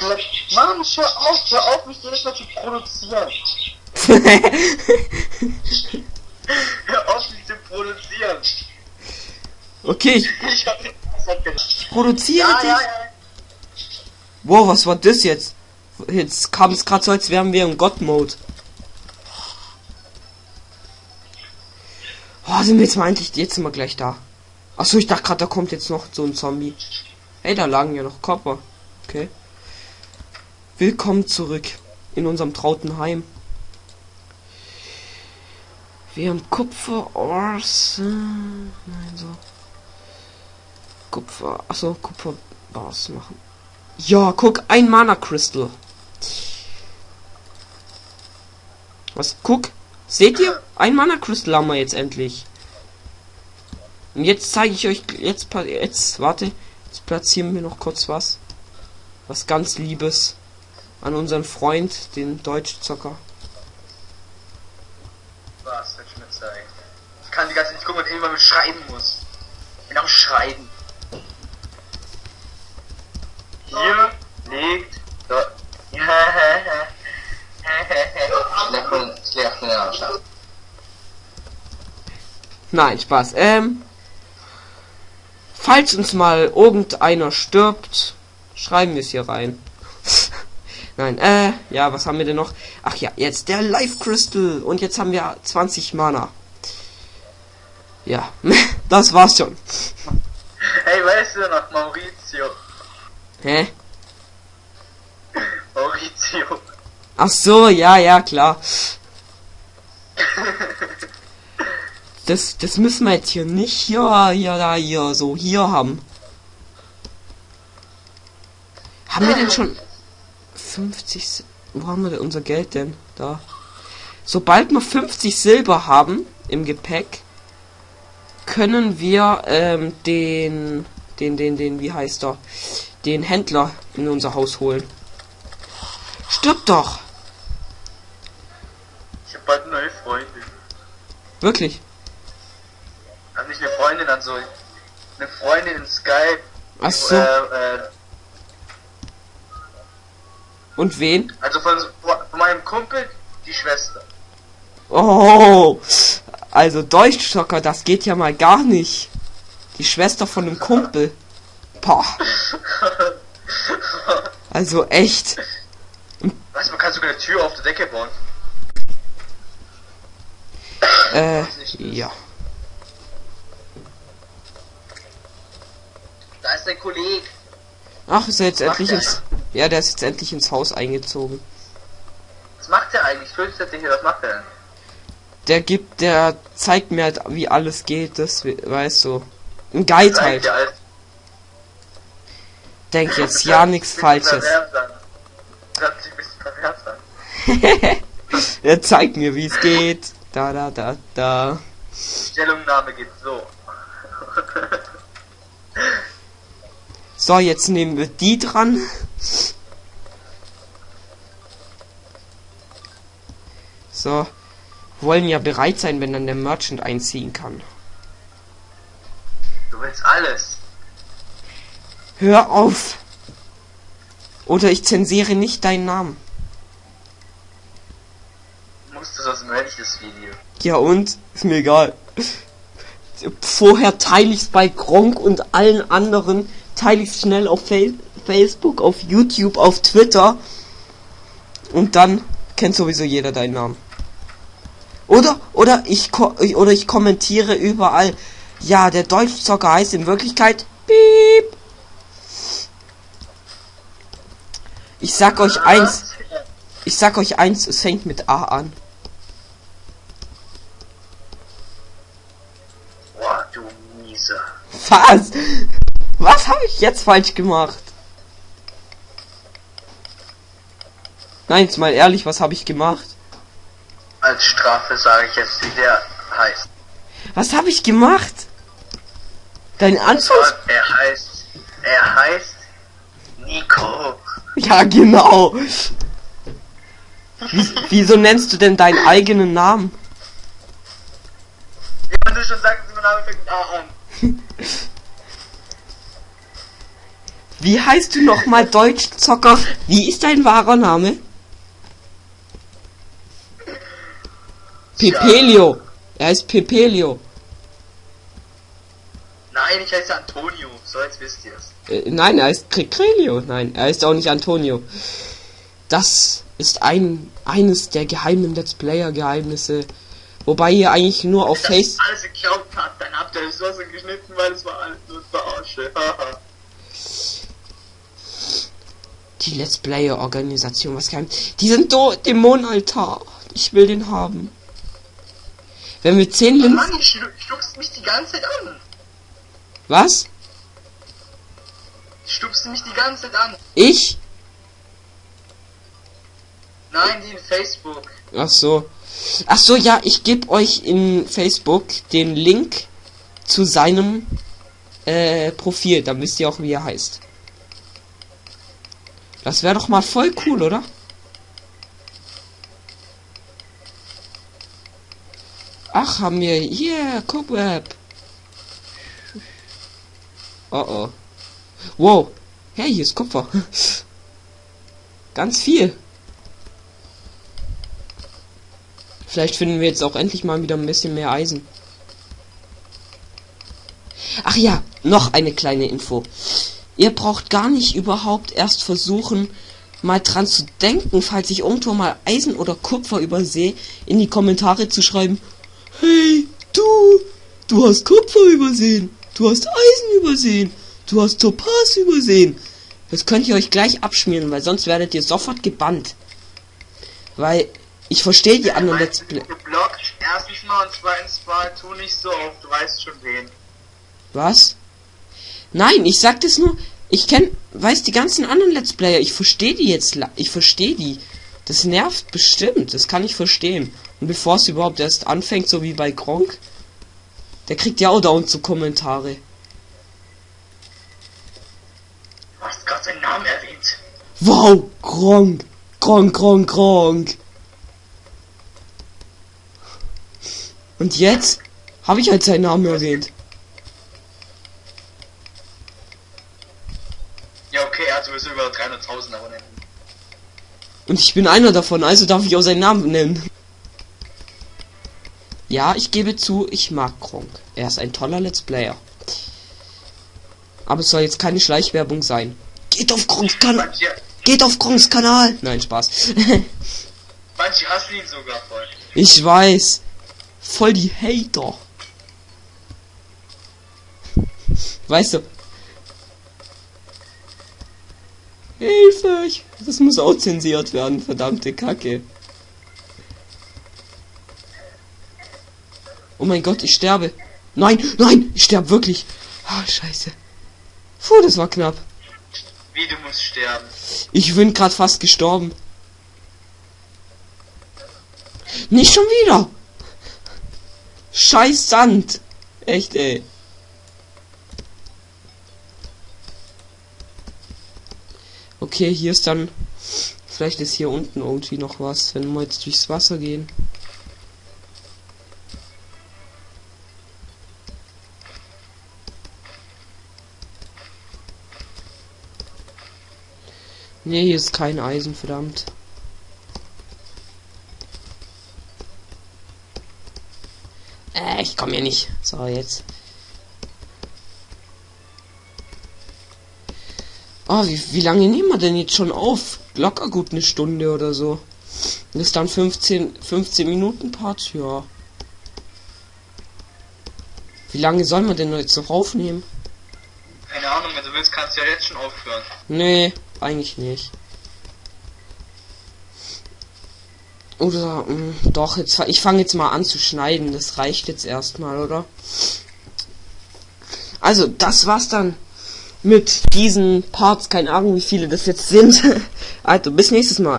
hab gesagt, Mann, hör auf, hör auf, mich jedes Mal zu produzieren. hör auf, mich zu produzieren. okay, ich, Ich hab hat ich produziere Ja, dich. ja, ja. Wow, was war das jetzt? Jetzt kam es gerade so, als wären wir im God-Mode. Oh, sind wir jetzt mal endlich, jetzt sind wir gleich da. Achso, ich dachte gerade, da kommt jetzt noch so ein Zombie. Hey, da lagen ja noch Kopper. Okay. Willkommen zurück in unserem trauten Heim. Wir haben Kupfer-Ors. äh, Nein, so. Kupfer. Achso, Kupfer-Bars machen. Ja, guck, ein Mana Crystal. Was? Guck. Seht ihr? Ein Mana Crystal haben wir jetzt endlich. Und jetzt zeige ich euch jetzt jetzt warte, jetzt platzieren wir noch kurz was. Was ganz liebes an unseren Freund, den Deutschzocker. Was, soll ich mir zeigen? Ich kann die ganze Zeit nicht gucken und irgendwann mal schreiben muss. Bin am Schreiben. Hier liegt Landschaft. Nein, Spaß. Ähm falls uns mal irgendeiner stirbt, schreiben wir es hier rein. Nein, äh, ja, was haben wir denn noch? Ach ja, jetzt der Life Crystal. Und jetzt haben wir 20 Mana. Ja, das war's schon. Hey, weißt du noch, Maurizio? Hä? Maurizio. Ach so, ja, ja, klar. Das, das müssen wir jetzt hier nicht hier, hier, da, hier, so hier haben. Haben wir denn schon 50? Si- Wo haben wir denn unser Geld denn? Da. Sobald wir 50 Silber haben im Gepäck, können wir ähm, den, den, den, den, wie heißt er, den Händler in unser Haus holen. Stirb doch! Ich hab bald neue Freundin. Wirklich. Also nicht eine Freundin, also eine Freundin in Skype. Ach so. Äh, äh, Und wen? also von, von meinem Kumpel die Schwester. Oh, also Deutschschocker, das geht ja mal gar nicht. Die Schwester von einem Kumpel. Boah. Also echt. Weißt du, man kann sogar eine Tür auf der Decke bauen. Äh, ja. Da ist dein Kollege. Ach, ist er jetzt endlich ins. Ja, der ist jetzt endlich ins Haus eingezogen. Was macht der eigentlich? Flüstert der hier, was macht der denn? Der gibt, der zeigt mir halt, wie alles geht, das we- weißt du. Ein Guide halt. Denk jetzt ja nichts Falsches. er zeigt mir, wie es geht. Da, da, da, da. Stellungnahme geht so. So, jetzt nehmen wir die dran. So. Wollen ja bereit sein, wenn dann der Merchant einziehen kann. Du willst alles. Hör auf! Oder ich zensiere nicht deinen Namen. Musst du ich das Video. Ja und? Ist mir egal. Vorher teile ich's bei Gronk und allen anderen. Teile ich's schnell auf Fa Facebook, auf YouTube, auf Twitter. Und dann kennt sowieso jeder deinen Namen. Oder, oder ich, ko oder ich kommentiere überall. Ja, der Deutschzocker heißt in Wirklichkeit Piep. Ich sag euch eins, ich sag euch eins, es fängt mit A an. Boah, du Mieser. Was? Was habe ich jetzt falsch gemacht? Nein, jetzt mal ehrlich, was habe ich gemacht? Als Strafe sage ich jetzt, wie der heißt. Was habe ich gemacht? Dein Anfangs... Er heißt. Er heißt. Nico. Ja, genau. Wie, wieso nennst du denn deinen eigenen Namen? Ja, du schon sagst, mein Name fängt A an. Wie heißt du nochmal Deutschzocker? Wie ist dein wahrer Name? Pepelio. Er ist Pepelio. Nein, ich heiße Antonio. So, jetzt wisst ihr es. Äh, nein, er ist Crelio. Nein, er ist auch nicht Antonio. Das ist ein eines der geheimen Let's Player Geheimnisse. Wobei ihr eigentlich nur auf Face alles geglaubt habt, dann habt ihr es so geschnitten, weil es war alles nur Verarsche. Die Let's Player Organisation was geheim. Die sind do Dämonenaltar. Ich will den haben. Wenn wir 10 Linsen Mann, ich stupst mich die ganze Zeit an. Was? Stupst mich die ganze Zeit an. Ich? Nein, die in Facebook. Ach so. Ach so, ja, ich gebe euch in Facebook den Link zu seinem äh, Profil. Dann wisst ihr auch, wie er heißt. Das wäre doch mal voll cool, oder? Ach, haben wir hier Cobweb. Oh oh. Wow. Hey, hier ist Kupfer. Ganz viel. Vielleicht finden wir jetzt auch endlich mal wieder ein bisschen mehr Eisen. Ach ja, noch eine kleine Info. Ihr braucht gar nicht überhaupt erst versuchen, mal dran zu denken, falls ich irgendwo mal Eisen oder Kupfer übersehe, in die Kommentare zu schreiben, hey, du, du hast Kupfer übersehen, du hast Eisen übersehen, du hast Topaz übersehen. Das könnt ihr euch gleich abschmieren, weil sonst werdet ihr sofort gebannt. Weil ich verstehe die anderen Let's Play. Geblockt, erstens mal und zweitens mal, tu nicht so oft, du weißt schon wen. Was? Nein, ich sag das nur. Ich kenn, weiß die ganzen anderen Let's Player. Ich verstehe die jetzt. la- Ich verstehe die. Das nervt bestimmt. Das kann ich verstehen. Und bevor es überhaupt erst anfängt, so wie bei Gronk, der kriegt ja auch dauernd so Kommentare. Du hast gerade seinen Namen erwähnt. Wow, Gronk, Gronk, Gronk, Gronk. Und jetzt habe ich halt seinen Namen erwähnt. Ja, okay, er hat sowieso über 300.000 Abonnenten. Und ich bin einer davon, also darf ich auch seinen Namen nennen. Ja, ich gebe zu, ich mag Kronk. Er ist ein toller Let's Player. Aber es soll jetzt keine Schleichwerbung sein. Geht auf Kronks Kanal. Geht auf Kronks Kanal. Nein, Spaß. manche hassen ihn sogar voll. ich weiß. Voll die Hater. Weißt du. Hilfe! Ich, das muss auch zensiert werden, verdammte Kacke. Oh mein Gott, ich sterbe. Nein, nein, ich sterbe wirklich. Ah, scheiße. Puh, das war knapp. Wie, du musst sterben. Ich bin gerade fast gestorben. Nicht schon wieder. Scheiß Sand. Echt, ey. Okay, hier ist dann. Vielleicht ist hier unten irgendwie noch was, wenn wir jetzt durchs Wasser gehen. Nee, hier ist kein Eisen, verdammt. Äh, ich komme hier nicht. So, jetzt. Oh, wie, wie lange nehmen wir denn jetzt schon auf? Locker gut eine Stunde oder so. Das ist dann 15, 15 Minuten Part, ja. Wie lange sollen wir denn jetzt noch aufnehmen? Keine Ahnung, wenn du willst, kannst du ja jetzt schon aufhören. Nee, eigentlich nicht. Oder, mh, doch, jetzt, ich fange jetzt mal an zu schneiden. Das reicht jetzt erstmal, oder? Also, das war's dann mit diesen Parts. Keine Ahnung, wie viele das jetzt sind. Also, bis nächstes Mal.